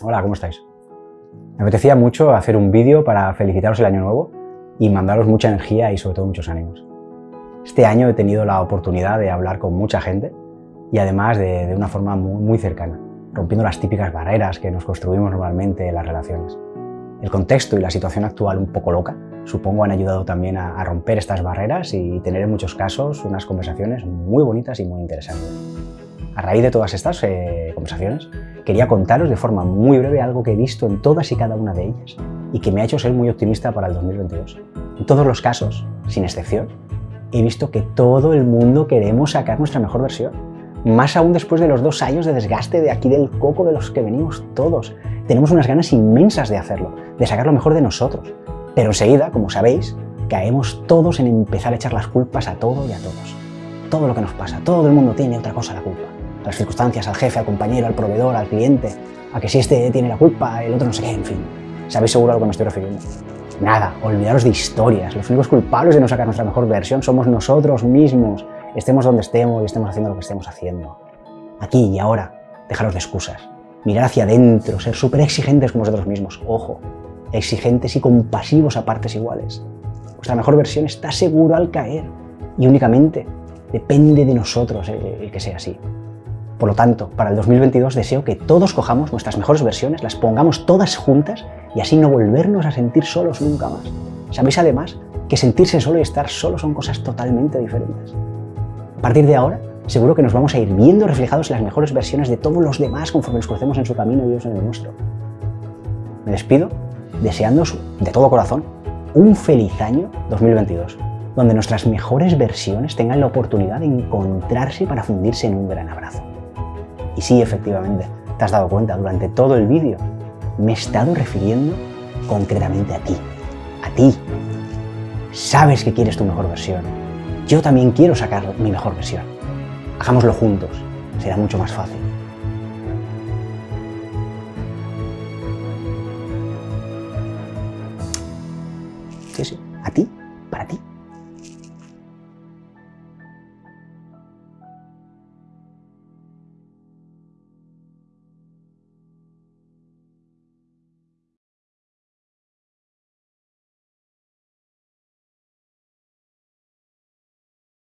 Hola, ¿cómo estáis? Me apetecía mucho hacer un vídeo para felicitaros el año nuevo y mandaros mucha energía y sobre todo muchos ánimos. Este año he tenido la oportunidad de hablar con mucha gente y además de, una forma muy, muy cercana, rompiendo las típicas barreras que nos construimos normalmente en las relaciones. El contexto y la situación actual un poco loca, supongo han ayudado también a, romper estas barreras y tener en muchos casos unas conversaciones muy bonitas y muy interesantes. A raíz de todas estas eh, conversaciones, quería contaros de forma muy breve algo que he visto en todas y cada una de ellas y que me ha hecho ser muy optimista para el 2022. En todos los casos, sin excepción, he visto que todo el mundo queremos sacar nuestra mejor versión. Más aún después de los dos años de desgaste de aquí del coco de los que venimos todos. Tenemos unas ganas inmensas de hacerlo, de sacar lo mejor de nosotros. Pero enseguida, como sabéis, caemos todos en empezar a echar las culpas a todo y a todos. Todo lo que nos pasa, todo el mundo tiene otra cosa la culpa las circunstancias, al jefe, al compañero, al proveedor, al cliente, a que si este tiene la culpa, el otro no sé qué, en fin. ¿Sabéis seguro a lo que me estoy refiriendo? Nada, olvidaros de historias. Los únicos culpables de no sacar nuestra mejor versión somos nosotros mismos, estemos donde estemos y estemos haciendo lo que estemos haciendo. Aquí y ahora, dejaros de excusas. Mirar hacia adentro, ser súper exigentes con vosotros mismos. Ojo, exigentes y compasivos a partes iguales. Vuestra mejor versión está seguro al caer y únicamente depende de nosotros el que sea así. Por lo tanto, para el 2022 deseo que todos cojamos nuestras mejores versiones, las pongamos todas juntas y así no volvernos a sentir solos nunca más. Sabéis además que sentirse solo y estar solo son cosas totalmente diferentes. A partir de ahora, seguro que nos vamos a ir viendo reflejados en las mejores versiones de todos los demás conforme nos crucemos en su camino y ellos en el nuestro. Me despido deseándoos de todo corazón un feliz año 2022, donde nuestras mejores versiones tengan la oportunidad de encontrarse para fundirse en un gran abrazo. Y sí, efectivamente, te has dado cuenta, durante todo el vídeo me he estado refiriendo concretamente a ti. A ti. Sabes que quieres tu mejor versión. Yo también quiero sacar mi mejor versión. Hagámoslo juntos. Será mucho más fácil. Sí, sí. A ti, para ti.